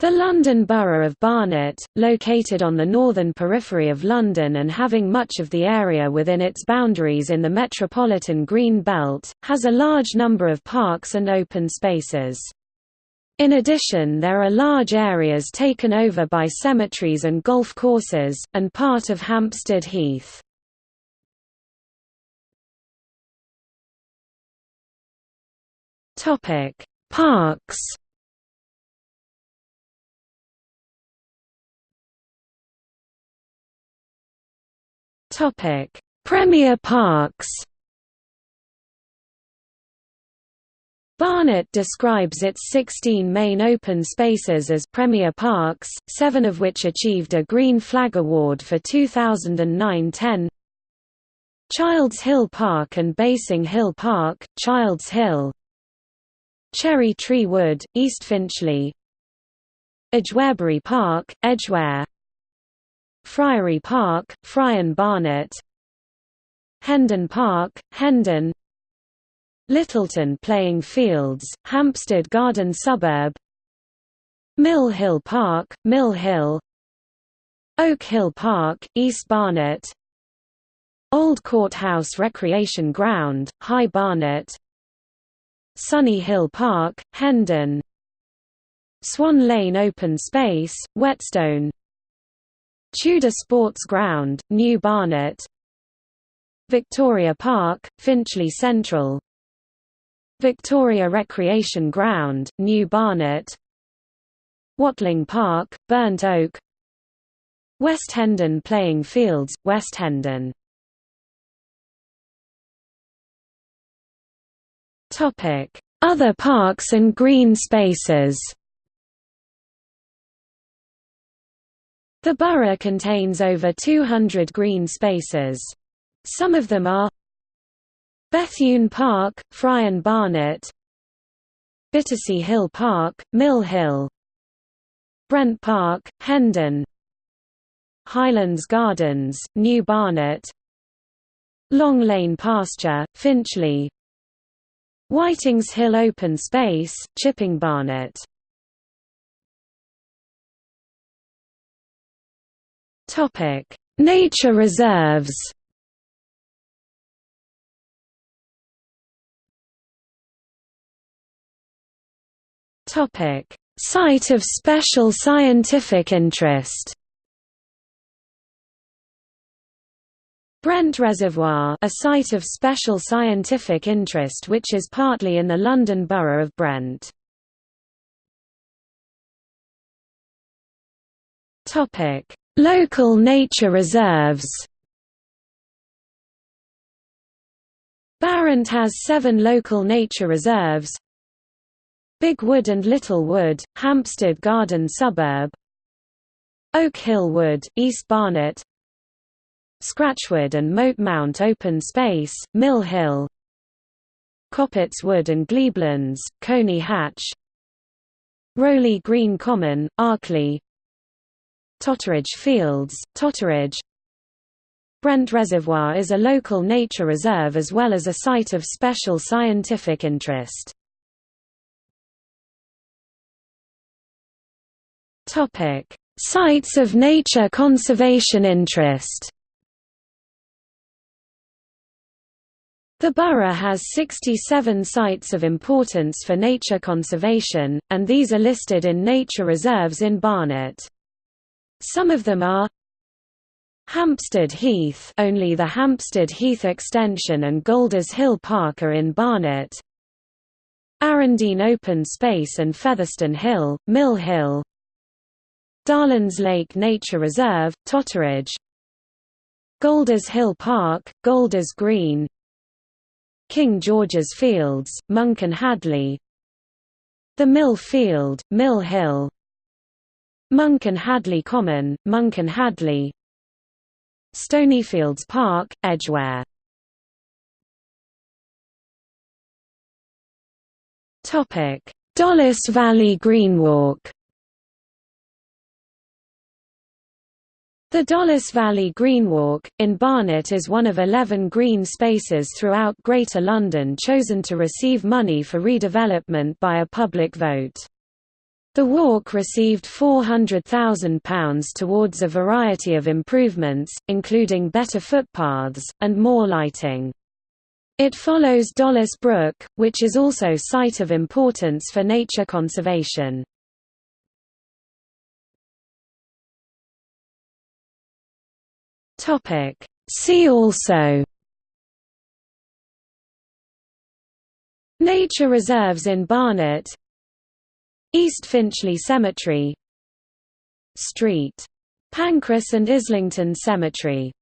The London Borough of Barnet, located on the northern periphery of London and having much of the area within its boundaries in the metropolitan Green Belt, has a large number of parks and open spaces. In addition there are large areas taken over by cemeteries and golf courses, and part of Hampstead Heath. Parks Topic: Premier Parks. Barnet describes its 16 main open spaces as Premier Parks, seven of which achieved a Green Flag Award for 2009–10. Childs Hill Park and Basing Hill Park, Childs Hill Cherry Tree Wood, East Finchley Edgwarebury Park, Edgware Friary Park, Friern Barnet Hendon Park, Hendon Littleton Playing Fields, Hampstead Garden Suburb Mill Hill Park, Mill Hill Oak Hill Park, East Barnet Old Courthouse Recreation Ground, High Barnet Sunny Hill Park, Hendon Swan Lane Open Space, Whetstone Tudor Sports Ground, New Barnet Victoria Park, Finchley Central Victoria Recreation Ground, New Barnet Watling Park, Burnt Oak West Hendon Playing Fields, West Hendon. Other parks and green spaces The borough contains over 200 green spaces. Some of them are Bethune Park, Friern Barnet Bittacy Hill Park, Mill Hill Brent Park, Hendon Highlands Gardens, New Barnet Long Lane Pasture, Finchley Whitings Hill Open Space, Chipping Barnet Topic: Nature reserves. Topic: Site of special scientific interest. Brent Reservoir a site of special scientific interest which is partly in the London Borough of Brent. Topic: Local nature reserves. Barnet has seven local nature reserves. Big Wood and Little Wood, Hampstead Garden Suburb. Oak Hill Wood, East Barnet. Scratchwood and Moat Mount Open Space, Mill Hill. Coppets Wood and Glebelands, Colney Hatch. Rowley Green Common, Arkley Totteridge Fields, Totteridge Brent Reservoir is a local nature reserve as well as a site of special scientific interest. Sites of nature conservation interest The borough has 67 sites of importance for nature conservation, and these are listed in nature reserves in Barnet. Some of them are Hampstead Heath only the Hampstead Heath extension and Golders Hill Park are in Barnet. Arrandene Open Space and Featherstone Hill, Mill Hill. Darlands Lake Nature Reserve, Totteridge. Golders Hill Park, Golders Green. King George's Fields, Monken Hadley. The Mill Field, Mill Hill Monken Hadley Common, Monken Hadley. Stonyfields Park, Edgware. Dollis Valley Greenwalk The Dollis Valley Greenwalk, in Barnet is one of 11 green spaces throughout Greater London chosen to receive money for redevelopment by a public vote. The walk received £400,000 towards a variety of improvements, including better footpaths, and more lighting. It follows Dollis Brook, which is also site of importance for nature conservation. See also Nature reserves in Barnet East Finchley Cemetery Street. Pancras and Islington Cemetery